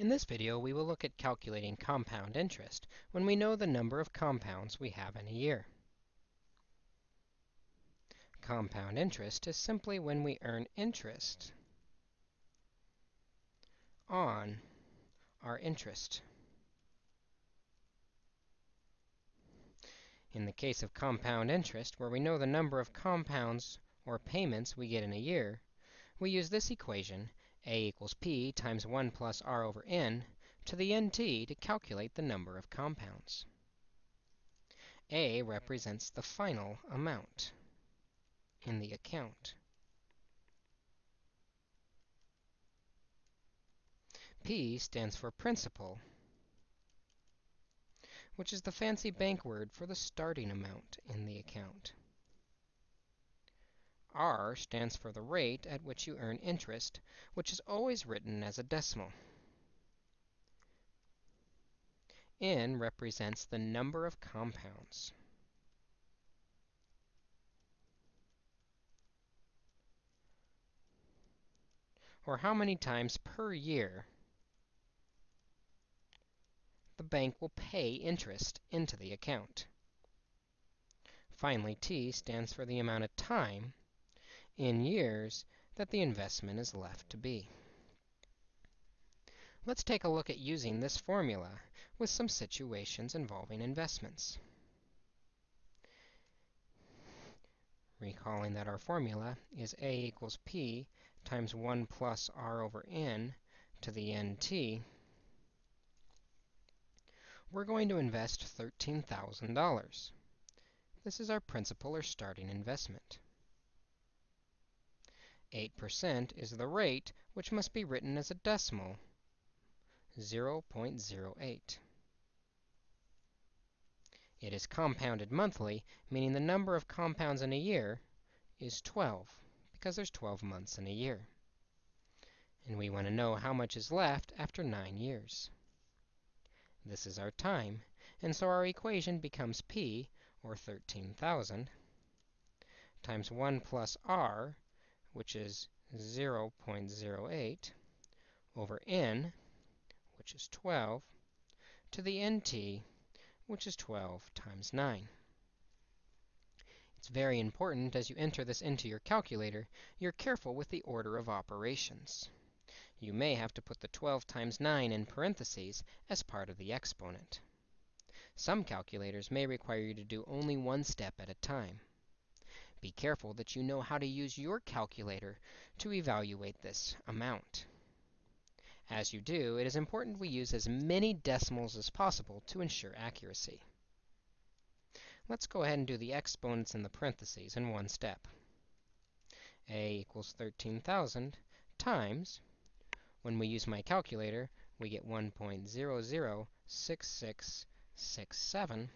In this video, we will look at calculating compound interest when we know the number of compounds we have in a year. Compound interest is simply when we earn interest on our interest. In the case of compound interest, where we know the number of compounds or payments we get in a year, we use this equation a equals p times 1 plus r over n to the nt to calculate the number of compounds. A represents the final amount in the account. P stands for principal, which is the fancy bank word for the starting amount in the account. R stands for the rate at which you earn interest, which is always written as a decimal. N represents the number of compounds. Or how many times per year the bank will pay interest into the account. Finally, T stands for the amount of time in years that the investment is left to be. Let's take a look at using this formula with some situations involving investments. Recalling that our formula is a equals p times 1 plus r over n to the nt, we're going to invest $13,000. This is our principal or starting investment. 8% is the rate, which must be written as a decimal, 0.08. It is compounded monthly, meaning the number of compounds in a year is 12, because there's 12 months in a year. And we want to know how much is left after 9 years. This is our time, and so our equation becomes p, or 13,000, times 1 plus r, which is 0.08, over n, which is 12, to the nt, which is 12 times 9. It's very important as you enter this into your calculator, you're careful with the order of operations. You may have to put the 12 times 9 in parentheses as part of the exponent. Some calculators may require you to do only one step at a time. Be careful that you know how to use your calculator to evaluate this amount. As you do, it is important we use as many decimals as possible to ensure accuracy. Let's go ahead and do the exponents in the parentheses in one step. a equals 13,000 times, when we use my calculator, we get 1.006667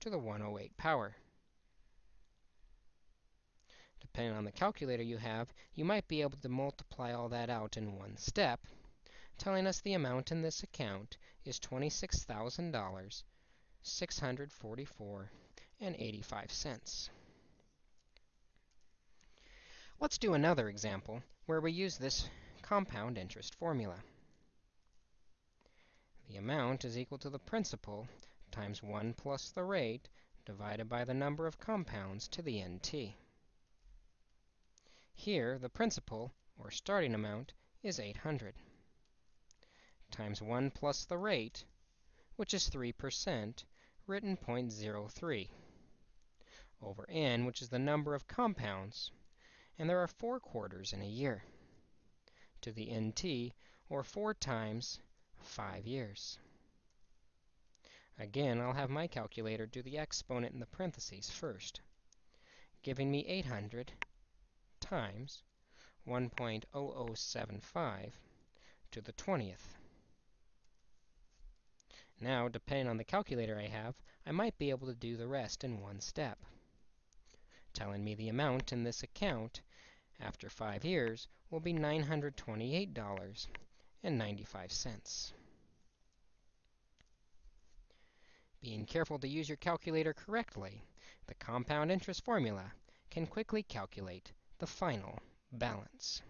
to the 108 power. Depending on the calculator you have, you might be able to multiply all that out in one step, telling us the amount in this account is $26,000, 644 and 85 cents. Let's do another example where we use this compound interest formula. The amount is equal to the principal times 1 plus the rate divided by the number of compounds to the nt. Here, the principal, or starting amount, is 800 times 1 plus the rate, which is 3%, written 0.03, over n, which is the number of compounds, and there are 4 quarters in a year, to the nt, or 4 times 5 years. Again, I'll have my calculator do the exponent in the parentheses first, giving me 800 times 1.0075 to the 20th. Now, depending on the calculator I have, I might be able to do the rest in one step, telling me the amount in this account after 5 years will be $928.95. Being careful to use your calculator correctly, the compound interest formula can quickly calculate the final balance.